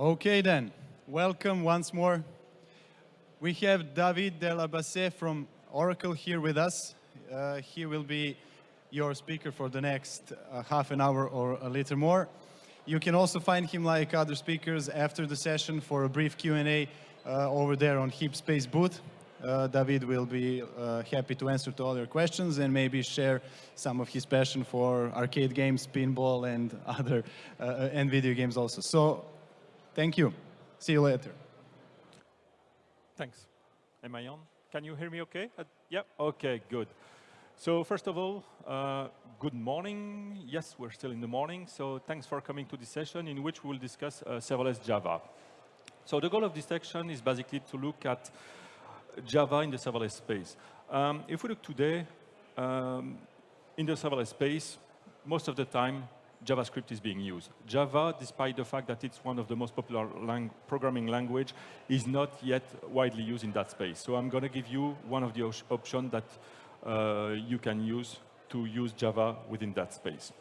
Okay then, welcome once more. We have David Delabassee from Oracle here with us. Uh, he will be your speaker for the next uh, half an hour or a little more. You can also find him like other speakers after the session for a brief Q&A uh, over there on HeapSpace booth. Uh, David will be uh, happy to answer to all your questions and maybe share some of his passion for arcade games, pinball, and other uh, and video games also. So Thank you. See you later. Thanks. Am I on? Can you hear me okay? Uh, yeah, okay, good. So first of all, uh, good morning. Yes, we're still in the morning. So thanks for coming to this session in which we'll discuss uh, serverless Java. So the goal of this section is basically to look at Java in the serverless space. Um, if we look today, um, in the serverless space, most of the time, JavaScript is being used. Java, despite the fact that it's one of the most popular lang programming language, is not yet widely used in that space. So I'm going to give you one of the options that uh, you can use to use Java within that space.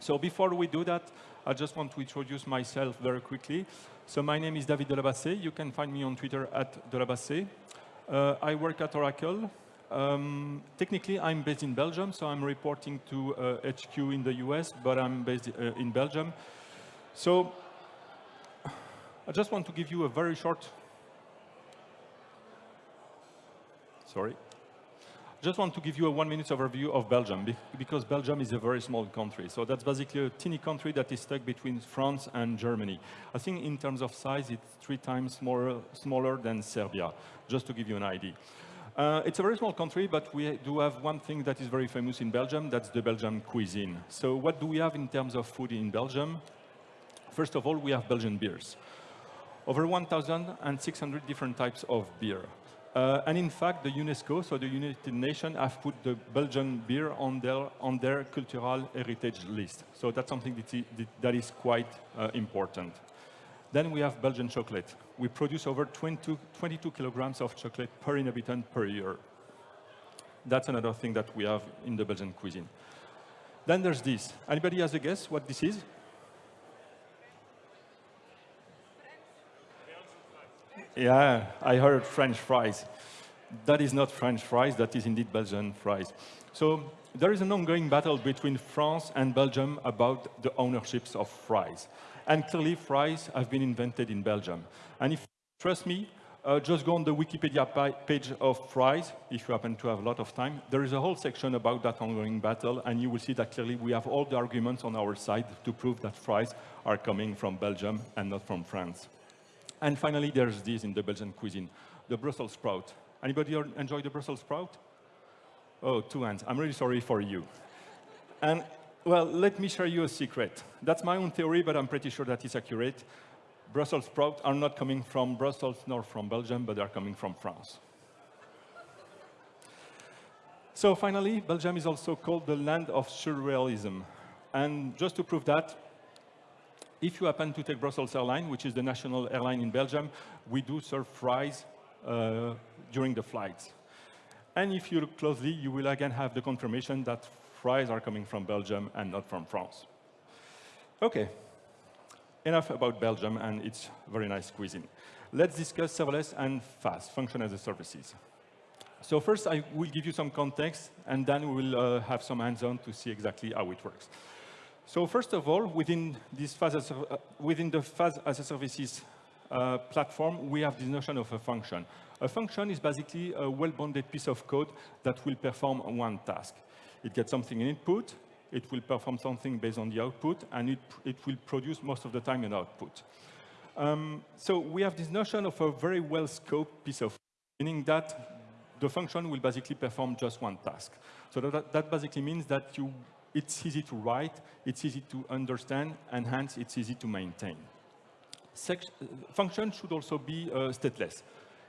So before we do that, I just want to introduce myself very quickly. So my name is David Delabassee. You can find me on Twitter at Delabassee. Uh, I work at Oracle. Um, technically, I'm based in Belgium, so I'm reporting to uh, HQ in the US, but I'm based uh, in Belgium. So I just want to give you a very short, sorry, just want to give you a one minute overview of Belgium, because Belgium is a very small country. So that's basically a teeny country that is stuck between France and Germany. I think in terms of size, it's three times smaller, smaller than Serbia, just to give you an idea. Uh, it's a very small country, but we do have one thing that is very famous in Belgium, that's the Belgian cuisine. So what do we have in terms of food in Belgium? First of all, we have Belgian beers. Over 1,600 different types of beer. Uh, and in fact, the UNESCO, so the United Nations, have put the Belgian beer on their, on their cultural heritage list. So that's something that, is quite uh, important. Then we have Belgian chocolate. We produce over 22, 22 kilograms of chocolate per inhabitant per year. That's another thing that we have in the Belgian cuisine. Then there's this. Anybody has a guess what this is? Yeah, I heard French fries. That is not French fries, that is indeed Belgian fries. So there is an ongoing battle between France and Belgium about the ownerships of fries. And clearly, fries have been invented in Belgium. And if you trust me, uh, just go on the Wikipedia page of fries, if you happen to have a lot of time. There is a whole section about that ongoing battle, and you will see that clearly we have all the arguments on our side to prove that fries are coming from Belgium and not from France. And finally, there's this in the Belgian cuisine, the Brussels sprout. Anybody enjoy the Brussels sprout? Oh, two hands. I'm really sorry for you. And well, let me share you a secret. That's my own theory, but I'm pretty sure that it's accurate. Brussels sprouts are not coming from Brussels nor from Belgium, but they're coming from France. So finally, Belgium is also called the land of surrealism. And just to prove that, if you happen to take Brussels Airlines, which is the national airline in Belgium, we do serve fries uh, during the flights. And if you look closely, you will again have the confirmation that fries are coming from Belgium and not from France. OK, enough about Belgium and its very nice cuisine. Let's discuss serverless and FaaS, function as a services. So first, I will give you some context, and then we will uh, have some hands-on to see exactly how it works. So first of all, within, this FaaS as uh, within the FaaS as a services uh, platform, we have this notion of a function. A function is basically a well-bounded piece of code that will perform one task. It gets something in input, it will perform something based on the output, and it, it will produce most of the time an output. Um, so we have this notion of a very well-scoped piece of meaning that the function will basically perform just one task. So that, that basically means that you, it's easy to write, it's easy to understand, and hence it's easy to maintain. Sec function should also be uh, stateless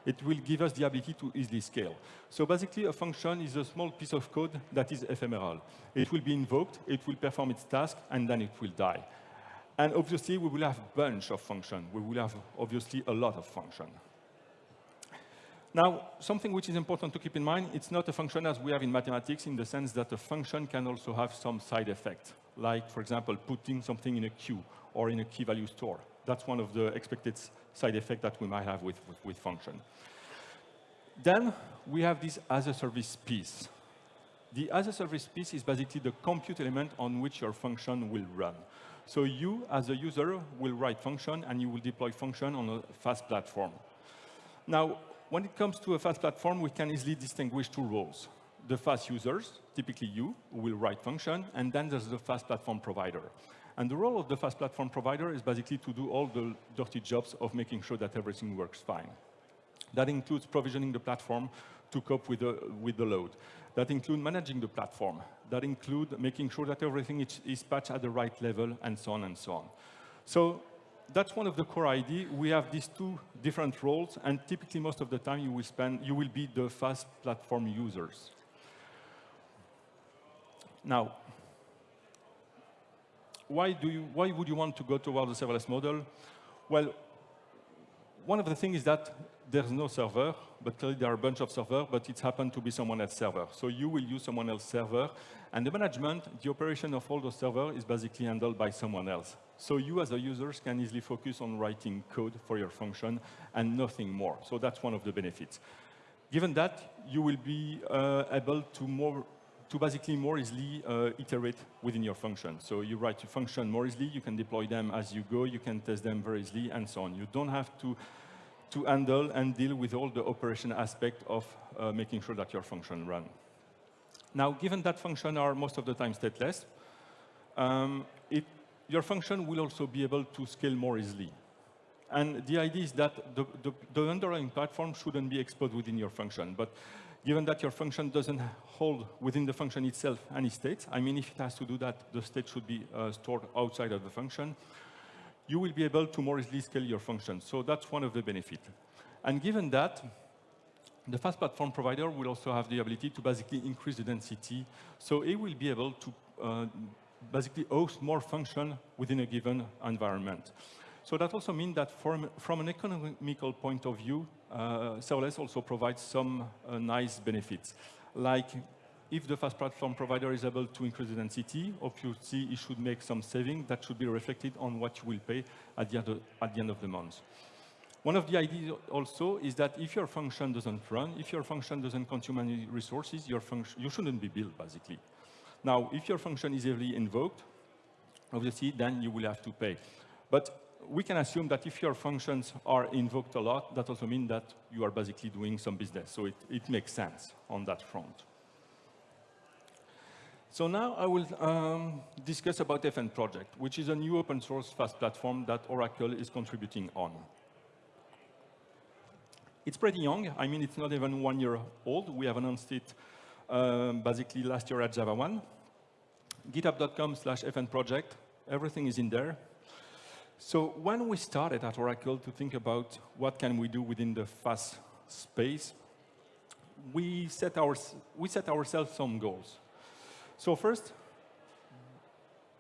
it will give us the ability to easily scale. So basically, a function is a small piece of code that is ephemeral. It will be invoked, it will perform its task, and then it will die. And obviously, we will have a bunch of functions. We will have, obviously, a lot of functions. Now, something which is important to keep in mind, it's not a function as we have in mathematics in the sense that a function can also have some side effect, like, for example, putting something in a queue or in a key value store That's one of the expected side effect that we might have with, with, with function. Then we have this as a service piece. The as a service piece is basically the compute element on which your function will run. So you, as a user, will write function and you will deploy function on a FaaS platform. Now, when it comes to a FaaS platform, we can easily distinguish two roles. The FaaS users, typically you, will write function, and then there's the FaaS platform provider. And the role of the FaaS platform provider is basically to do all the dirty jobs of making sure that everything works fine. That includes provisioning the platform to cope with the, with the load. That includes managing the platform. That includes making sure that everything is, is patched at the right level, and so on and so on. So that's one of the core ID. We have these two different roles, and typically most of the time you will spend, you will be the FaaS platform users. Now, why, do you, why would you want to go toward the serverless model? Well, one of the things is that there's no server, but clearly there are a bunch of servers, but it's happened to be someone else's server. So you will use someone else's server, and the management, the operation of all those servers is basically handled by someone else. So you as a user can easily focus on writing code for your function and nothing more. So that's one of the benefits. Given that, you will be uh, able to more to basically more easily uh, iterate within your function. So you write your function more easily, you can deploy them as you go, you can test them very easily, and so on. You don't have to, to handle and deal with all the operation aspect of uh, making sure that your function run. Now, given that function are most of the time stateless, um, it, your function will also be able to scale more easily. And the idea is that the, the, the underlying platform shouldn't be exposed within your function. But given that your function doesn't hold within the function itself any state, I mean, if it has to do that, the state should be uh, stored outside of the function, you will be able to more easily scale your function. So that's one of the benefits. And given that, the FaaS platform provider will also have the ability to basically increase the density. So it will be able to uh, basically host more function within a given environment. So that also means that from, from an economical point of view, serverless also provides some uh, nice benefits. Like if the FaaS platform provider is able to increase the density, obviously it should make some saving that should be reflected on what you will pay at the, end of, at the end of the month. One of the ideas also is that if your function doesn't run, if your function doesn't consume any resources, your function, you shouldn't be billed, basically. Now, if your function is heavily invoked, obviously, then you will have to pay. But we can assume that if your functions are invoked a lot, that also means that you are basically doing some business. So it, it makes sense on that front. So now I will um, discuss about FN Project, which is a new open source FaaS platform that Oracle is contributing on. It's pretty young. I mean, it's not even one year old. We have announced it um, basically last year at JavaOne. github.com slash FN project. Everything is in there. So when we started at Oracle to think about what can we do within the FaaS space, we set, our, we set ourselves some goals. So first,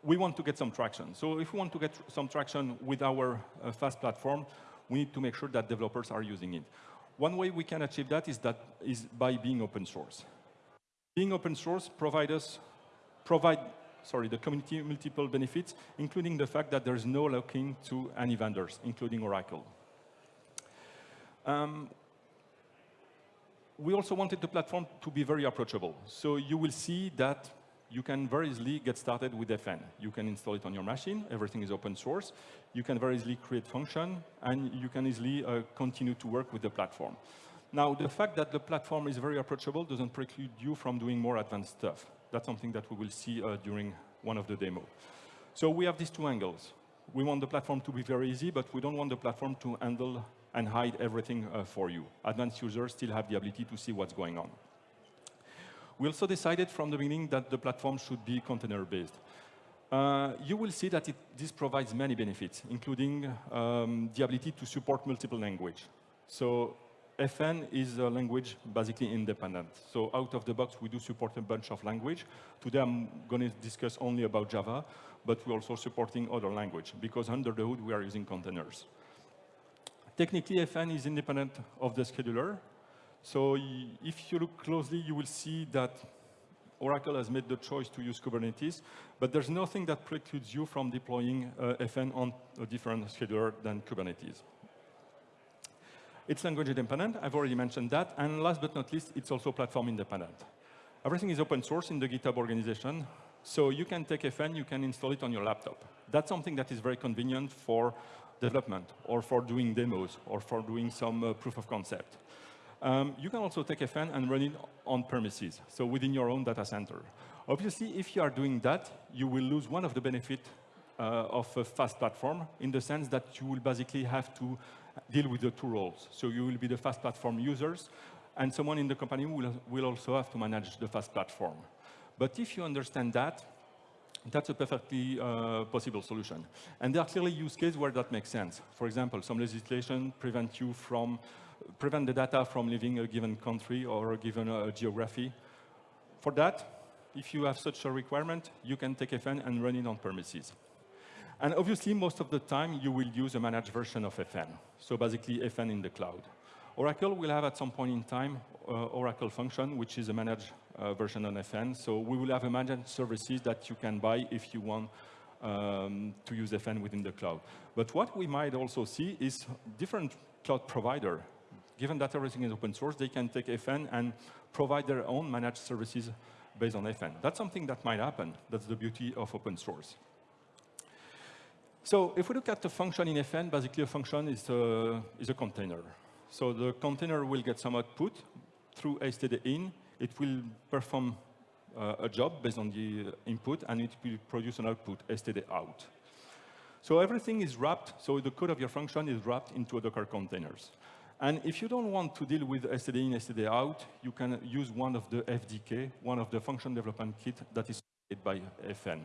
we want to get some traction. So if we want to get some traction with our uh, FaaS platform, we need to make sure that developers are using it. One way we can achieve that is, that is by being open source. Being open source provide us, provide sorry, the community multiple benefits, including the fact that there's no lock-in to any vendors, including Oracle. Um, we also wanted the platform to be very approachable. So you will see that you can very easily get started with FN. You can install it on your machine. Everything is open source. You can very easily create function, and you can easily uh, continue to work with the platform. Now, the fact that the platform is very approachable doesn't preclude you from doing more advanced stuff. That's something that we will see uh, during one of the demo. So we have these two angles. We want the platform to be very easy, but we don't want the platform to handle and hide everything uh, for you. Advanced users still have the ability to see what's going on. We also decided from the beginning that the platform should be container-based. Uh, you will see that it, this provides many benefits, including um, the ability to support multiple language. So FN is a language basically independent. So out of the box, we do support a bunch of language. Today, I'm going to discuss only about Java, but we're also supporting other language, because under the hood, we are using containers. Technically, FN is independent of the scheduler, so if you look closely, you will see that Oracle has made the choice to use Kubernetes, but there's nothing that precludes you from deploying uh, FN on a different scheduler than Kubernetes. It's language independent, I've already mentioned that, and last but not least, it's also platform independent. Everything is open source in the GitHub organization, so you can take FN, you can install it on your laptop. That's something that is very convenient for development, or for doing demos, or for doing some uh, proof of concept. Um, you can also take FN and run it on premises, so within your own data center. Obviously, if you are doing that, you will lose one of the benefits uh, of a FaaS platform in the sense that you will basically have to deal with the two roles. So you will be the FaaS platform users, and someone in the company will, will also have to manage the FaaS platform. But if you understand that, that's a perfectly uh, possible solution. And there are clearly use cases where that makes sense. For example, some legislation prevent you from, prevent the data from leaving a given country or a given uh, geography. For that, if you have such a requirement, you can take FN and run it on premises. And obviously, most of the time, you will use a managed version of FN. So basically, FN in the cloud. Oracle will have at some point in time uh, Oracle Function, which is a managed uh, version on FN. So we will have a managed services that you can buy if you want um, to use FN within the cloud. But what we might also see is different cloud provider. Given that everything is open source, they can take FN and provide their own managed services based on FN. That's something that might happen. That's the beauty of open source. So if we look at the function in FN, basically a function is a, is a container. So the container will get some output through std_in. It will perform uh, a job based on the input, and it will produce an output, std_out. So everything is wrapped, so the code of your function is wrapped into a Docker containers. And if you don't want to deal with std_in, std_out, you can use one of the FDK, one of the function development kit that is by FN.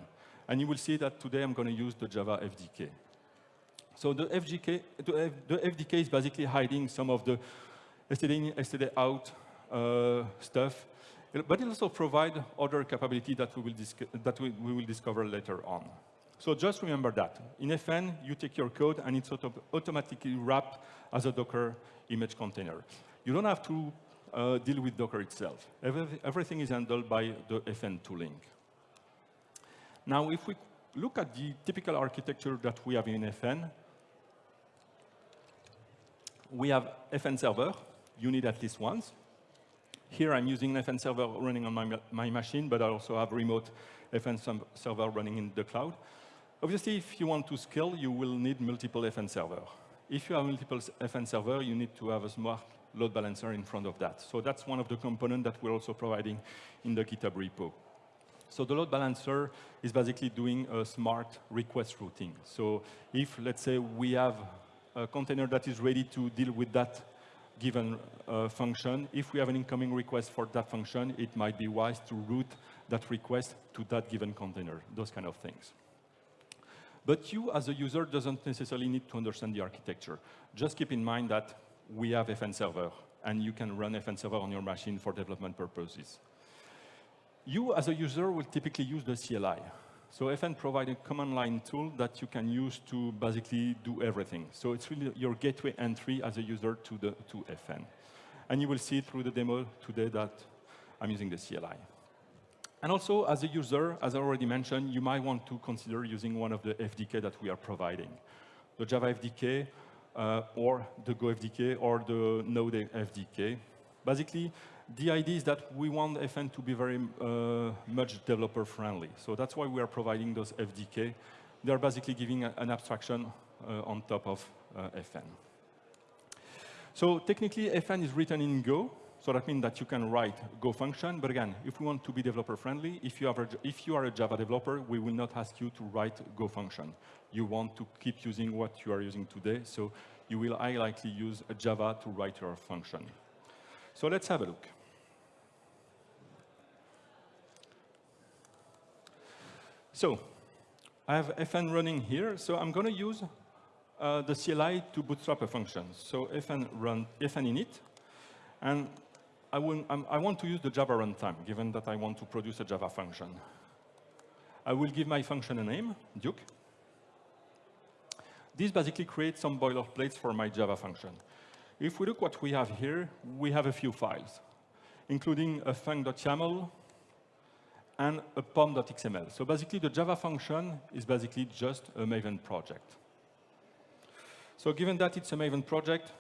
And you will see that today I'm going to use the Java FDK. So the, FGK, the, the FDK is basically hiding some of the std_in, std_out uh, stuff, but it also provides other capability that, we will, that we, we will discover later on. So just remember that. In FN, you take your code and it's auto automatically wrapped as a Docker image container. You don't have to uh, deal with Docker itself. Every, everything is handled by the FN tooling. Now, if we look at the typical architecture that we have in FN, we have FN server. You need at least once. Here, I'm using FN server running on my, my machine, but I also have remote FN server running in the cloud. Obviously, if you want to scale, you will need multiple FN server. If you have multiple FN server, you need to have a smart load balancer in front of that. So that's one of the components that we're also providing in the GitHub repo. So the load balancer is basically doing a smart request routing. So if, let's say, we have a container that is ready to deal with that given uh, function, if we have an incoming request for that function, it might be wise to route that request to that given container, those kind of things. But you, as a user, doesn't necessarily need to understand the architecture. Just keep in mind that we have FN server, and you can run FN server on your machine for development purposes. You, as a user, will typically use the CLI. So FN provides a command line tool that you can use to basically do everything. So it's really your gateway entry as a user to, the, to FN. And you will see through the demo today that I'm using the CLI. And also, as a user, as I already mentioned, you might want to consider using one of the FDK that we are providing. The Java FDK, uh, or the Go FDK, or the Node FDK. Basically, the idea is that we want FN to be very uh, much developer-friendly. So that's why we are providing those FDK. They are basically giving a, an abstraction uh, on top of uh, FN. So technically, FN is written in Go, so that means that you can write Go function. But again, if we want to be developer-friendly, if, you if you are a Java developer, we will not ask you to write Go function. You want to keep using what you are using today, so you will highly likely use a Java to write your function. So let's have a look. So I have FN running here, so I'm going to use uh, the CLI to bootstrap a function. So FN run FN init, and I, will, I want to use the Java runtime, given that I want to produce a Java function. I will give my function a name, Duke. This basically creates some boilerplates for my Java function. If we look what we have here, we have a few files, including a func.yaml, and a pom.xml. So basically, the Java function is basically just a Maven project. So given that it's a Maven project,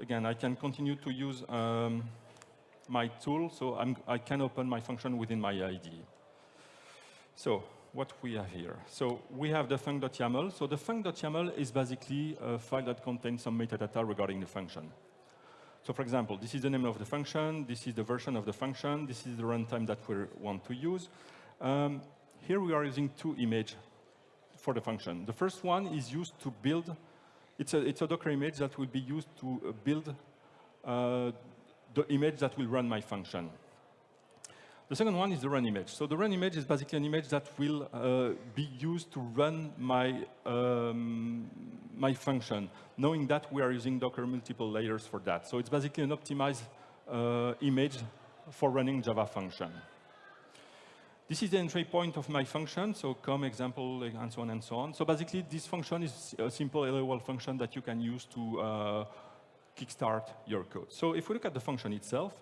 again, I can continue to use um, my tool, so I'm, i can open my function within my IDE. So what we have here. So we have the func.yaml. So the func.yaml is basically a file that contains some metadata regarding the function. So for example, this is the name of the function, this is the version of the function, this is the runtime that we want to use. Um, here we are using two images for the function. The first one is used to build, it's a, it's a Docker image that will be used to build uh, the image that will run my function. The second one is the run image. So the run image is basically an image that will uh, be used to run my, um, my function, knowing that we are using Docker multiple layers for that. So it's basically an optimized uh, image for running Java function. This is the entry point of my function, so come example, and so on and so on. So basically, this function is a simple LOL function that you can use to uh, kickstart your code. So if we look at the function itself,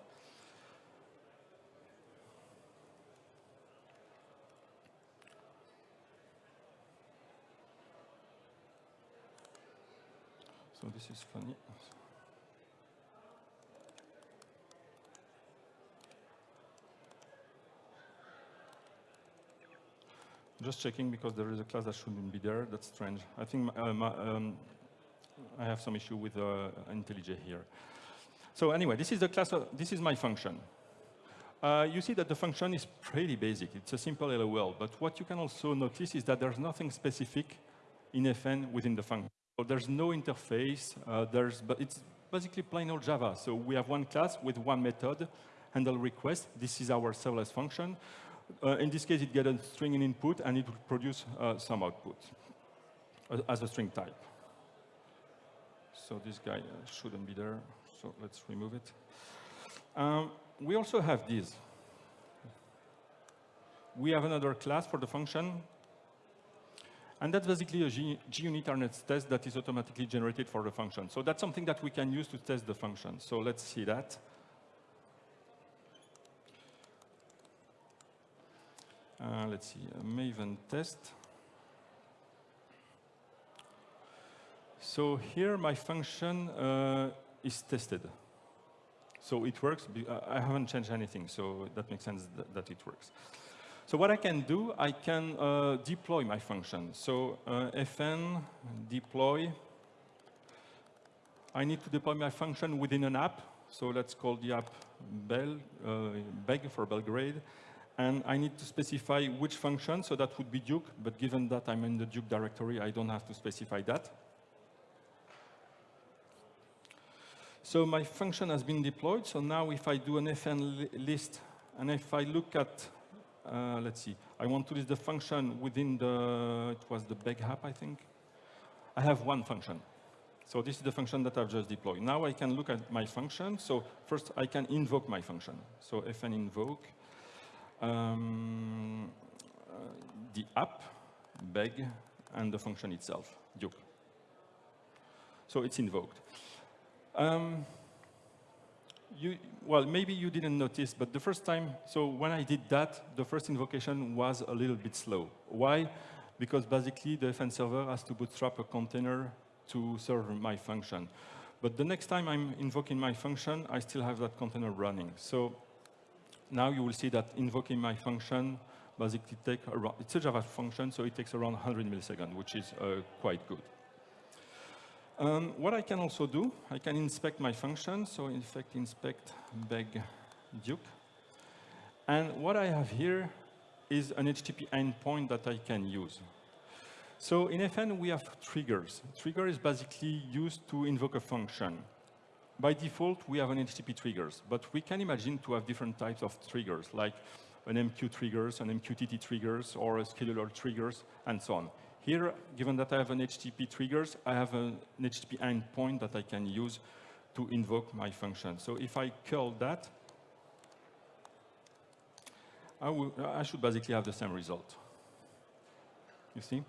So this is funny. Just checking because there is a class that shouldn't be there. That's strange. I think uh, um, I have some issue with uh, IntelliJ here. So anyway, this is the class. Of, this is my function. Uh, you see that the function is pretty basic. It's a simple LOL. But what you can also notice is that there's nothing specific in FN within the function. There's no interface. Uh, there's, but it's basically plain old Java. So we have one class with one method, handle request. This is our serverless function. Uh, in this case, it gets a string in input, and it will produce uh, some output as a string type. So this guy uh, shouldn't be there. So let's remove it. Um, we also have this. We have another class for the function and that's basically a RNet test that is automatically generated for the function. So that's something that we can use to test the function. So let's see that. Uh, let's see, a Maven test. So here my function uh, is tested. So it works. I haven't changed anything, so that makes sense that, that it works. So what I can do, I can uh, deploy my function. So uh, fn deploy. I need to deploy my function within an app. So let's call the app Bel, uh, Beg for Belgrade. And I need to specify which function, so that would be Duke. But given that I'm in the Duke directory, I don't have to specify that. So my function has been deployed. So now if I do an fn list, and if I look at uh, let's see, I want to list the function within the, it was the beg app, I think. I have one function. So this is the function that I've just deployed. Now I can look at my function. So first I can invoke my function. So fn invoke um, uh, the app, beg, and the function itself, duke. So it's invoked. Um, you, well, maybe you didn't notice, but the first time, so when I did that, the first invocation was a little bit slow. Why? Because basically the FN server has to bootstrap a container to serve my function. But the next time I'm invoking my function, I still have that container running. So now you will see that invoking my function basically take around, it's a Java function, so it takes around 100 milliseconds, which is uh, quite good. Um, what I can also do, I can inspect my function. So in fact, inspect beg duke. And what I have here is an HTTP endpoint that I can use. So in FN, we have triggers. Trigger is basically used to invoke a function. By default, we have an HTTP triggers, but we can imagine to have different types of triggers, like an MQ triggers, an MQTT triggers, or a scheduler triggers, and so on. Here, given that I have an HTTP triggers, I have an HTTP endpoint that I can use to invoke my function. So if I curl that, I, will, I should basically have the same result. You see?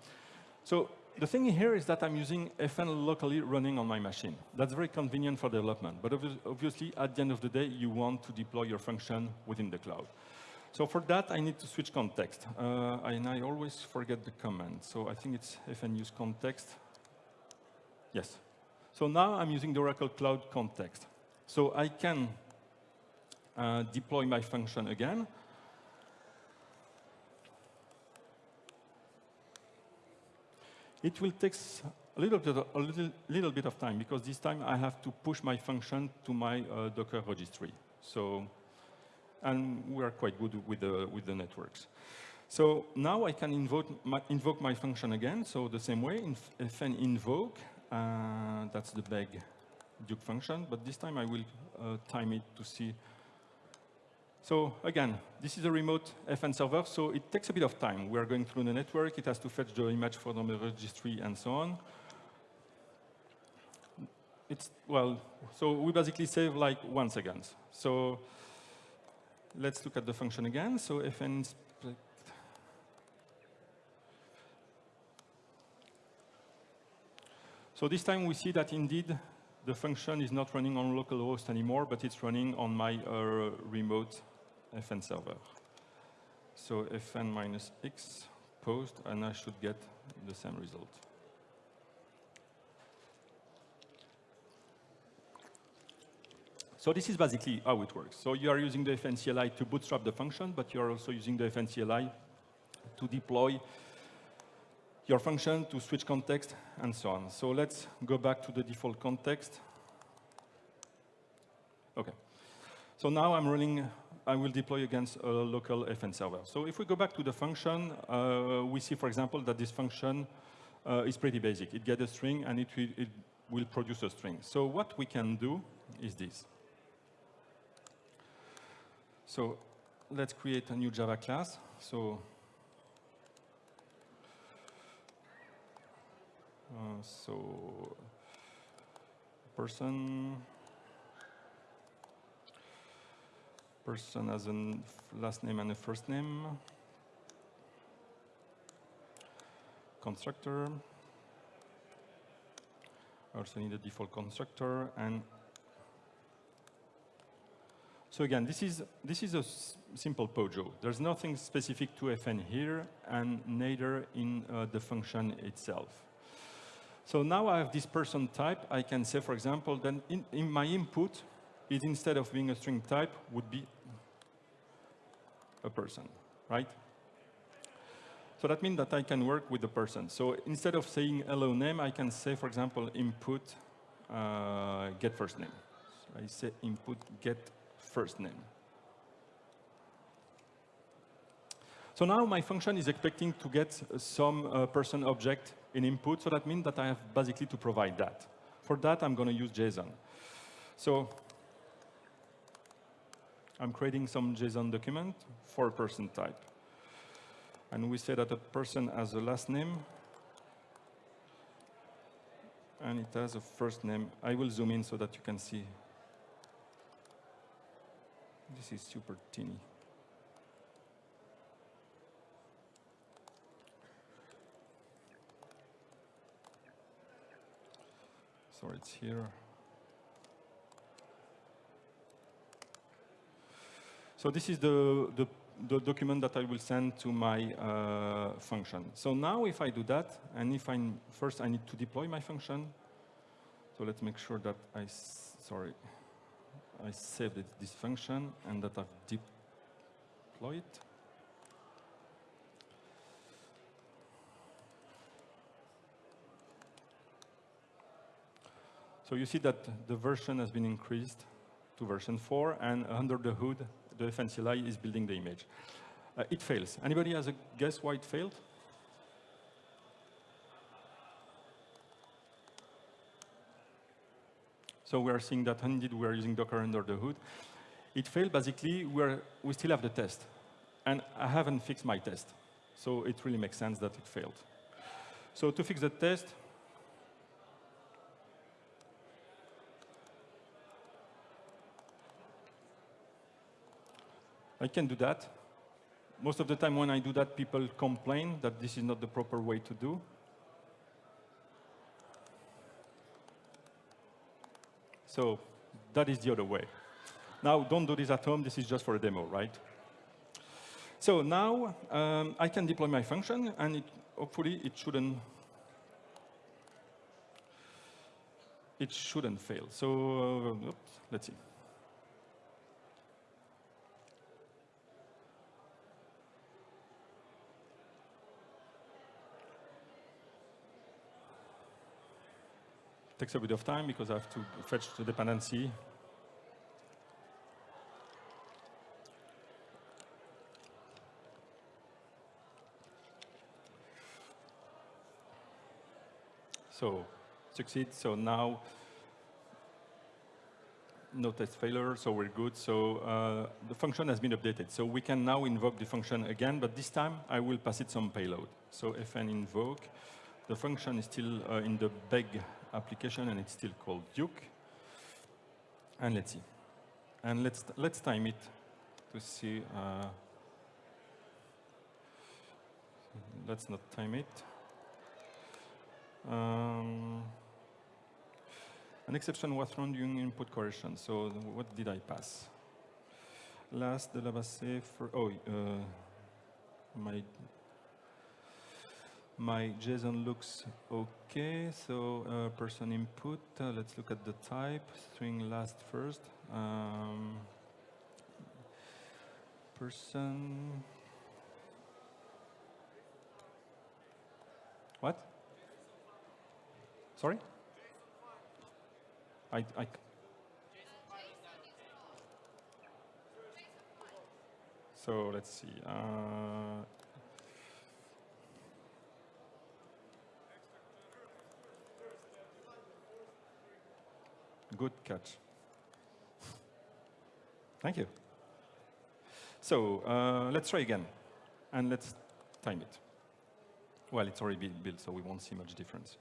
So the thing here is that I'm using FN locally running on my machine. That's very convenient for development. But obviously, at the end of the day, you want to deploy your function within the cloud. So for that, I need to switch context. Uh, and I always forget the command. So I think it's fn use context. Yes. So now I'm using the Oracle Cloud context. So I can uh, deploy my function again. It will take a little bit, of, a little, little bit of time because this time I have to push my function to my uh, Docker registry. So, and we are quite good with the, with the networks. So now I can invoke my, invoke my function again. So the same way, fn invoke, uh, that's the beg Duke function, but this time I will uh, time it to see. So again, this is a remote FN server, so it takes a bit of time. We are going through the network. It has to fetch the image from the registry and so on. It's, well, so we basically save like one second. So let's look at the function again. So fn. So this time we see that indeed the function is not running on localhost anymore, but it's running on my uh, remote fn server. So fn minus x post, and I should get the same result. So this is basically how it works. So you are using the FNCLI to bootstrap the function, but you are also using the FNCLI to deploy your function to switch context, and so on. So let's go back to the default context. OK. So now I'm running, I will deploy against a local FN server. So if we go back to the function, uh, we see, for example, that this function uh, is pretty basic. It gets a string, and it it will produce a string. So what we can do is this. So let's create a new Java class. So Uh, so person person as a last name and a first name constructor also need a default constructor and so again, this is, this is a simple POJO. There's nothing specific to FN here, and neither in uh, the function itself. So now I have this person type. I can say, for example, then in, in my input, it instead of being a string type, would be a person, right? So that means that I can work with the person. So instead of saying hello name, I can say, for example, input uh, get first name. So I say input get first name. So now my function is expecting to get some uh, person object in input, so that means that I have basically to provide that. For that, I'm going to use JSON. So I'm creating some JSON document for a person type. And we say that a person has a last name, and it has a first name. I will zoom in so that you can see. This is super teeny. So it's here. So this is the, the, the, document that I will send to my uh, function. So now if I do that, and if I first I need to deploy my function. So let's make sure that I, sorry, I saved this function and that I've deployed. So you see that the version has been increased to version 4, and under the hood, the FNCLI is building the image. Uh, it fails. Anybody has a guess why it failed? So we are seeing that indeed we are using Docker under the hood. It failed basically, we're, we still have the test. And I haven't fixed my test. So it really makes sense that it failed. So to fix the test, I can do that. Most of the time when I do that, people complain that this is not the proper way to do. So that is the other way. Now, don't do this at home. This is just for a demo, right? So now um, I can deploy my function, and it, hopefully it shouldn't it shouldn't fail. So uh, oops, let's see. Takes a bit of time because I have to fetch the dependency. So succeed. So now no test failure, so we're good. So uh, the function has been updated. So we can now invoke the function again, but this time I will pass it some payload. So fn invoke, the function is still uh, in the beg application and it's still called Duke. And let's see. And let's, let's time it to see. Uh, let's not time it. Um, an exception was thrown during input correction. So what did I pass? Last, the Labasset for, oh, uh, my, my JSON looks okay. So uh, person input, uh, let's look at the type, string last first. Um, person, what? Sorry? I, I, so let's see. Uh, good catch. Thank you. So uh, let's try again, and let's time it. Well, it's already built, so we won't see much difference.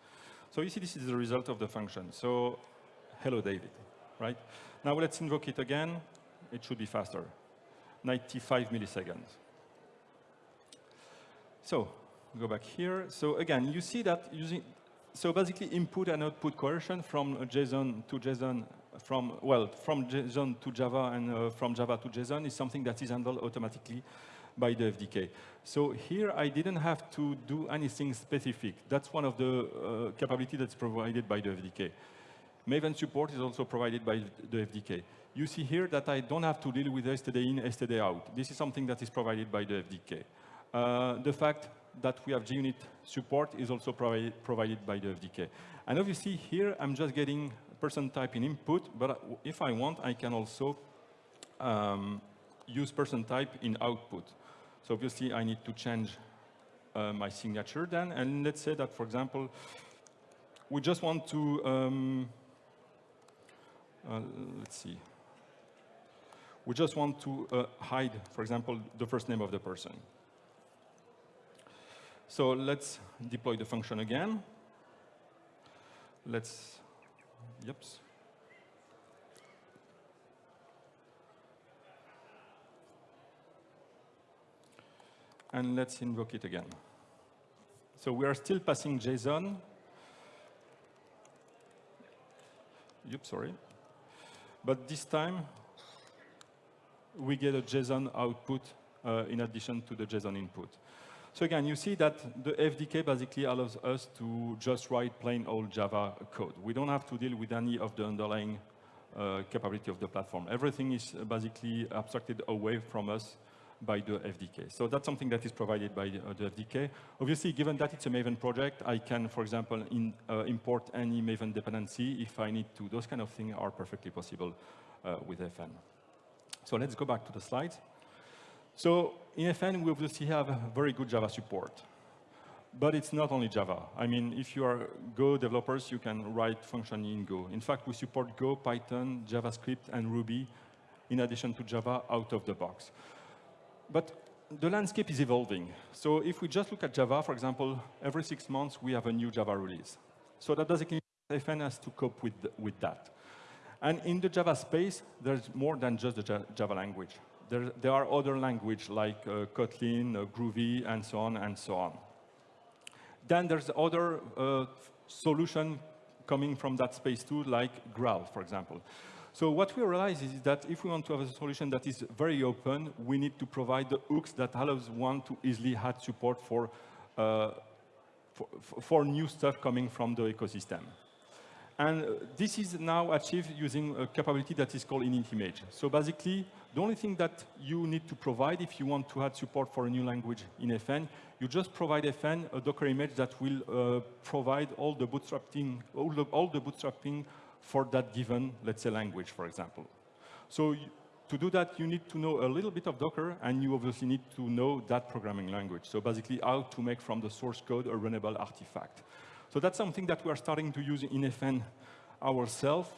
So you see this is the result of the function. So hello, David, right? Now let's invoke it again. It should be faster, 95 milliseconds. So go back here. So again, you see that using, so basically input and output coercion from JSON to JSON, from, well, from JSON to Java and uh, from Java to JSON is something that is handled automatically by the FDK. So here I didn't have to do anything specific. That's one of the uh, capability that's provided by the FDK. Maven support is also provided by the FDK. You see here that I don't have to deal with STD in, STD out. This is something that is provided by the FDK. Uh, the fact that we have JUnit support is also provi provided by the FDK. And obviously here I'm just getting person type in input, but if I want, I can also um, use person type in output. So obviously I need to change uh, my signature then, and let's say that, for example, we just want to um, uh, let's see. We just want to uh, hide, for example, the first name of the person. So let's deploy the function again. Let's, yep. And let's invoke it again. So we are still passing JSON. Yep, sorry. But this time, we get a JSON output uh, in addition to the JSON input. So again, you see that the FDK basically allows us to just write plain old Java code. We don't have to deal with any of the underlying uh, capability of the platform. Everything is basically abstracted away from us by the FDK. So that's something that is provided by the, uh, the FDK. Obviously, given that it's a Maven project, I can, for example, in, uh, import any Maven dependency if I need to. Those kind of things are perfectly possible uh, with FN. So let's go back to the slides. So in FN, we obviously have very good Java support. But it's not only Java. I mean, if you are Go developers, you can write function in Go. In fact, we support Go, Python, JavaScript, and Ruby in addition to Java out of the box. But the landscape is evolving. So if we just look at Java, for example, every six months we have a new Java release. So that basically FN has to cope with, with that. And in the Java space, there's more than just the Java language. There, there are other languages like uh, Kotlin, uh, Groovy, and so on and so on. Then there's other uh, solution coming from that space too, like Graal, for example. So what we realize is that if we want to have a solution that is very open, we need to provide the hooks that allows one to easily add support for, uh, for, for, new stuff coming from the ecosystem. And uh, this is now achieved using a capability that is called init image. So basically, the only thing that you need to provide if you want to add support for a new language in FN, you just provide FN a Docker image that will uh, provide all the bootstrapping, all the, all the bootstrapping for that given, let's say, language, for example. So to do that, you need to know a little bit of Docker, and you obviously need to know that programming language. So basically, how to make from the source code a runnable artifact. So that's something that we are starting to use in FN ourselves.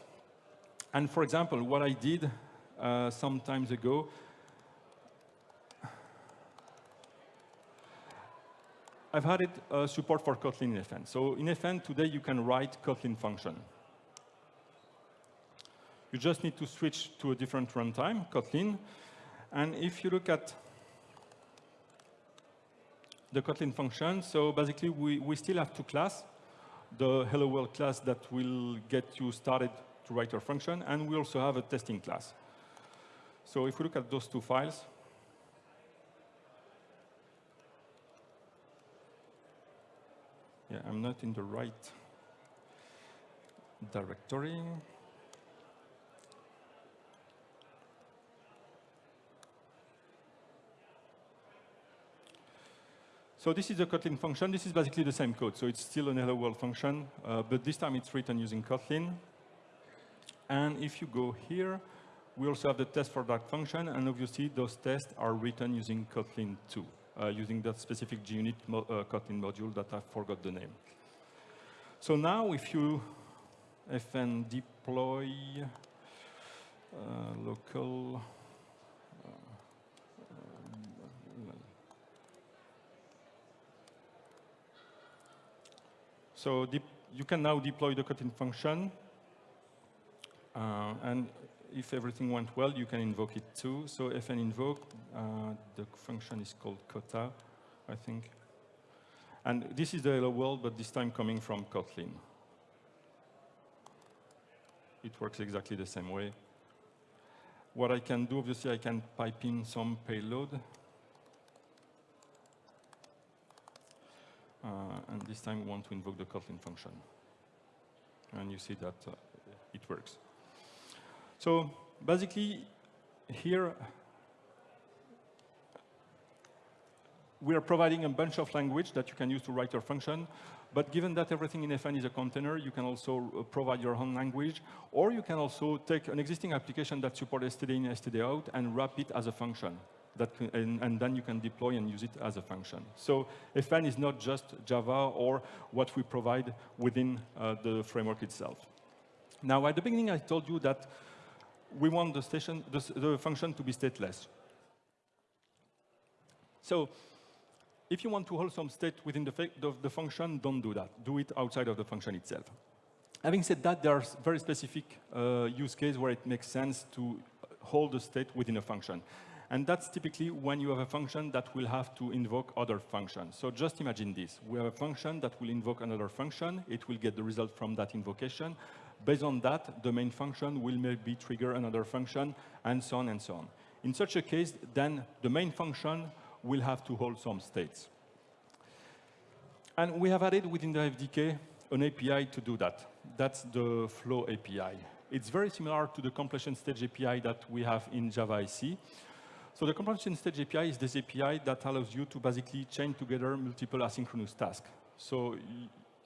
And for example, what I did uh, some times ago, I've added uh, support for Kotlin in FN. So in FN, today, you can write Kotlin function. You just need to switch to a different runtime, Kotlin. And if you look at the Kotlin function, so basically we, we still have two classes, the hello world class that will get you started to write your function, and we also have a testing class. So if we look at those two files, yeah, I'm not in the right directory. So this is a Kotlin function. This is basically the same code. So it's still an hello world function, uh, but this time it's written using Kotlin. And if you go here, we also have the test for that function. And obviously, those tests are written using Kotlin 2, uh, using that specific JUnit mo uh, Kotlin module that I forgot the name. So now if you fn deploy uh, local So you can now deploy the Kotlin function. Uh, and if everything went well, you can invoke it too. So fn invoke, uh, the function is called kota, I think. And this is the hello world, but this time coming from Kotlin. It works exactly the same way. What I can do, obviously, I can pipe in some payload. Uh, and this time we want to invoke the Kotlin function. And you see that uh, it works. So basically, here we are providing a bunch of language that you can use to write your function. But given that everything in FN is a container, you can also uh, provide your own language. Or you can also take an existing application that supports std in, std out, and wrap it as a function that can, and, and, then you can deploy and use it as a function. So FN is not just Java or what we provide within uh, the framework itself. Now, at the beginning, I told you that we want the, station, the, the function to be stateless. So if you want to hold some state within the, the, the, function, don't do that. Do it outside of the function itself. Having said that, there are very specific uh, use cases where it makes sense to hold the state within a function. And that's typically when you have a function that will have to invoke other functions. So just imagine this. We have a function that will invoke another function. It will get the result from that invocation. Based on that, the main function will maybe trigger another function, and so on and so on. In such a case, then the main function will have to hold some states. And we have added within the FDK an API to do that. That's the Flow API. It's very similar to the completion stage API that we have in Java IC. So the completion stage API is this API that allows you to basically chain together multiple asynchronous tasks. So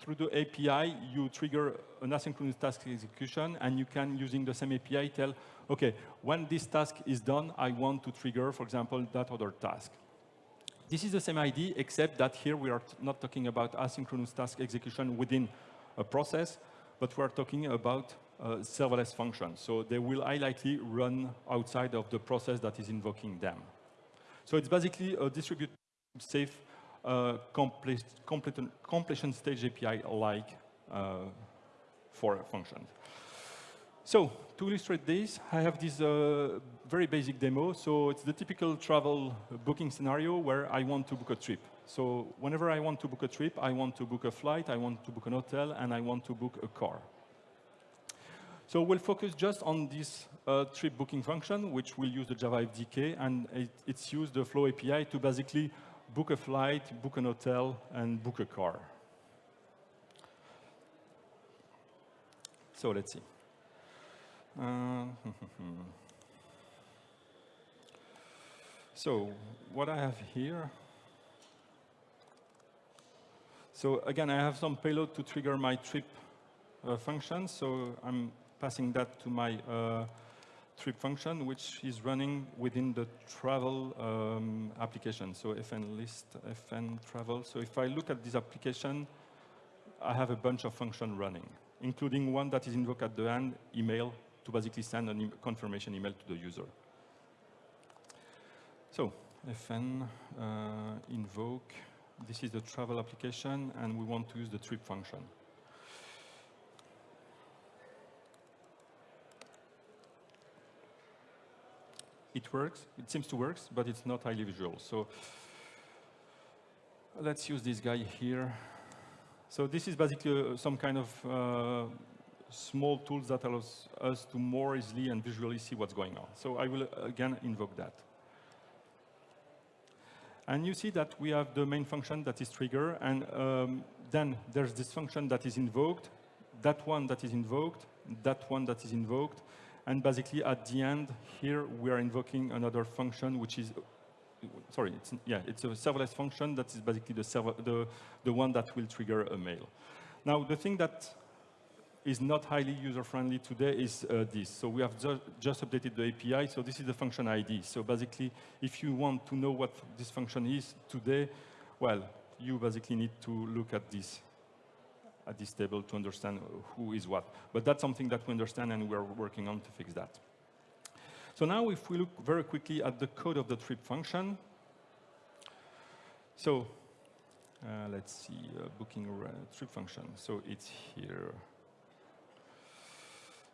through the API, you trigger an asynchronous task execution, and you can, using the same API, tell, OK, when this task is done, I want to trigger, for example, that other task. This is the same idea, except that here we are not talking about asynchronous task execution within a process, but we are talking about uh, serverless functions. So they will highly run outside of the process that is invoking them. So it's basically a distributed safe uh, complete, complete, completion stage API-like uh, for functions. So to illustrate this, I have this uh, very basic demo. So it's the typical travel booking scenario where I want to book a trip. So whenever I want to book a trip, I want to book a flight, I want to book an hotel, and I want to book a car. So we'll focus just on this uh, trip booking function, which will use the Java FDK, and it, it's used the Flow API to basically book a flight, book an hotel, and book a car. So let's see. Uh, so what I have here, so again, I have some payload to trigger my trip uh, function. So I'm passing that to my uh, trip function, which is running within the travel um, application. So fn list, fn travel. So if I look at this application, I have a bunch of functions running, including one that is invoked at the end, email, to basically send a e confirmation email to the user. So fn uh, invoke, this is the travel application, and we want to use the trip function. It works. It seems to work, but it's not highly visual. So let's use this guy here. So this is basically uh, some kind of uh, small tools that allows us to more easily and visually see what's going on. So I will uh, again invoke that. And you see that we have the main function that is trigger, and um, then there's this function that is invoked, that one that is invoked, that one that is invoked, and basically, at the end, here, we are invoking another function, which is, sorry, it's, yeah, it's a serverless function that is basically the, server, the, the one that will trigger a mail. Now, the thing that is not highly user-friendly today is uh, this. So we have ju just updated the API, so this is the function ID. So basically, if you want to know what this function is today, well, you basically need to look at this at this table to understand who is what. But that's something that we understand and we're working on to fix that. So now if we look very quickly at the code of the trip function, so uh, let's see, uh, booking trip function. So it's here.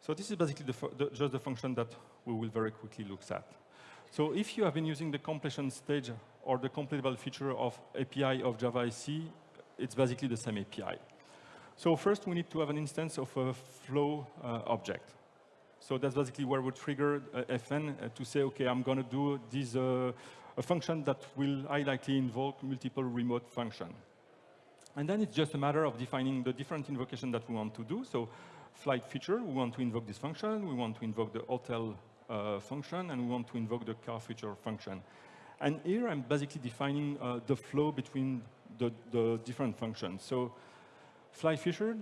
So this is basically the, the, just the function that we will very quickly look at. So if you have been using the completion stage or the completable future of API of Java SE, it's basically the same API. So first, we need to have an instance of a flow uh, object. So that's basically where we trigger uh, fn uh, to say, OK, I'm going to do this uh, a function that will likely invoke multiple remote function. And then it's just a matter of defining the different invocation that we want to do. So flight feature, we want to invoke this function. We want to invoke the hotel uh, function. And we want to invoke the car feature function. And here, I'm basically defining uh, the flow between the, the different functions. So flight feature,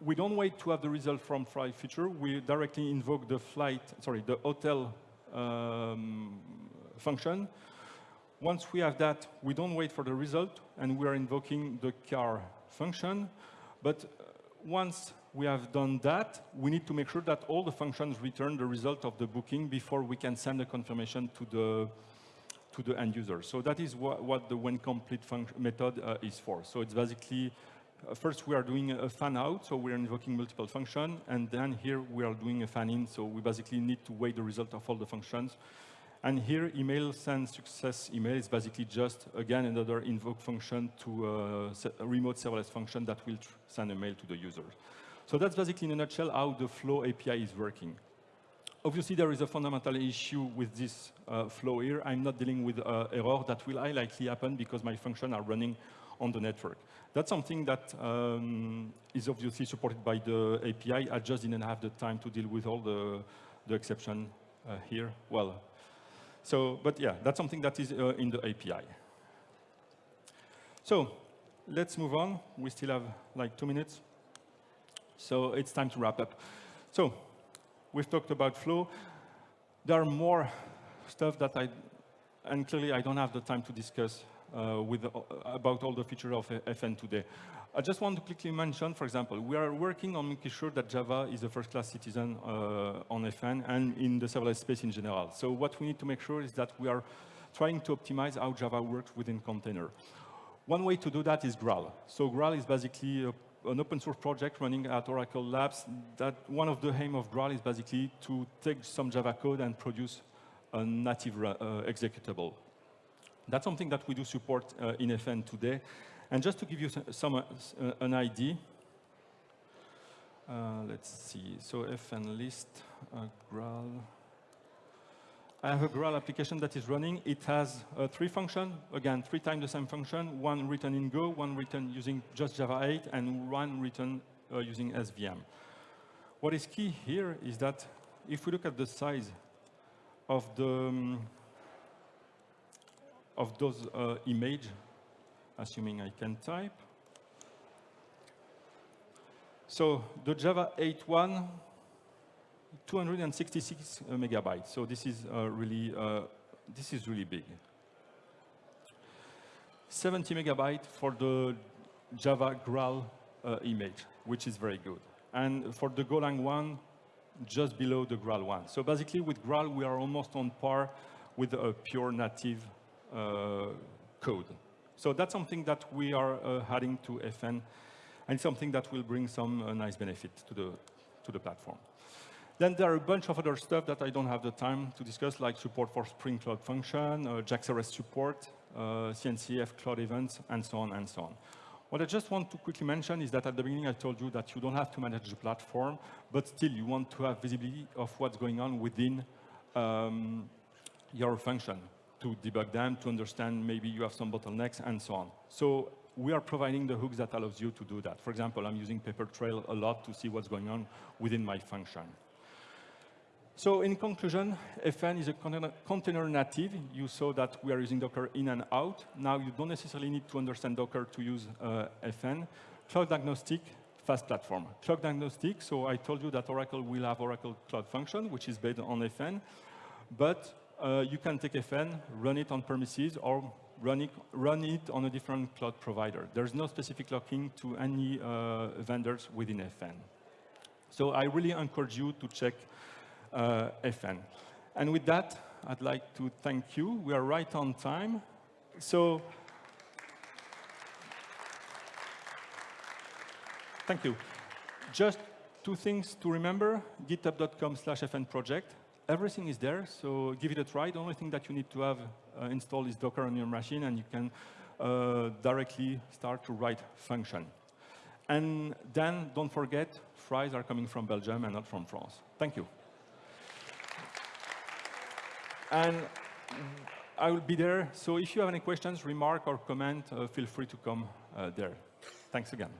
we don't wait to have the result from flight feature. We directly invoke the flight, sorry, the hotel um, function. Once we have that, we don't wait for the result, and we are invoking the car function. But uh, once we have done that, we need to make sure that all the functions return the result of the booking before we can send the confirmation to the to the end user. So that is what, what the when complete method uh, is for. So it's basically first, we are doing a fan out, so we are invoking multiple functions, and then here we are doing a fan in, so we basically need to wait the result of all the functions. And here, email send success email is basically just, again, another invoke function to uh, a remote serverless function that will send a mail to the user. So that's basically, in a nutshell, how the Flow API is working. Obviously, there is a fundamental issue with this uh, flow here. I'm not dealing with uh, error that will likely happen because my functions are running on the network. That's something that um, is obviously supported by the API. I just didn't have the time to deal with all the, the exception uh, here. Well, so, but yeah, that's something that is uh, in the API. So let's move on. We still have like two minutes. So it's time to wrap up. So we've talked about flow. There are more stuff that I, and clearly I don't have the time to discuss with, uh, about all the features of FN today. I just want to quickly mention, for example, we are working on making sure that Java is a first-class citizen uh, on FN and in the serverless space in general. So what we need to make sure is that we are trying to optimize how Java works within container. One way to do that is Graal. So Graal is basically a, an open source project running at Oracle Labs. That one of the aim of Graal is basically to take some Java code and produce a native uh, executable. That's something that we do support uh, in FN today. And just to give you some uh, an idea, Uh, let's see. So fn list uh, Graal. I have a Graal application that is running. It has uh, three functions. Again, three times the same function. One written in Go, one written using just Java 8, and one written uh, using SVM. What is key here is that if we look at the size of the um, of those uh, image, assuming I can type. So the Java 8.1, 266 uh, megabytes. So this is uh, really uh, this is really big. 70 megabyte for the Java Graal uh, image, which is very good. And for the Golang one, just below the Graal one. So basically, with Graal, we are almost on par with a pure native code. So that's something that we are uh, adding to FN, and something that will bring some uh, nice benefit to the, to the platform. Then there are a bunch of other stuff that I don't have the time to discuss, like support for Spring Cloud Function, uh, JAX-RS support, uh, CNCF Cloud Events, and so on and so on. What I just want to quickly mention is that at the beginning I told you that you don't have to manage the platform, but still you want to have visibility of what's going on within um, your function to debug them, to understand maybe you have some bottlenecks, and so on. So we are providing the hooks that allows you to do that. For example, I'm using Papertrail a lot to see what's going on within my function. So in conclusion, FN is a container native. You saw that we are using Docker in and out. Now you don't necessarily need to understand Docker to use uh, FN. Cloud agnostic, FaaS platform. Cloud agnostic, so I told you that Oracle will have Oracle Cloud Function, which is based on FN. But uh, you can take FN, run it on premises, or run it, run it on a different cloud provider. There's no specific locking to any uh, vendors within FN. So I really encourage you to check uh, FN. And with that, I'd like to thank you. We are right on time. So thank you. Just two things to remember, github.com slash fn project everything is there, so give it a try. The only thing that you need to have uh, installed is Docker on your machine, and you can uh, directly start to write function. And then, don't forget, fries are coming from Belgium and not from France. Thank you. And I will be there, so if you have any questions, remark, or comment, uh, feel free to come uh, there. Thanks again.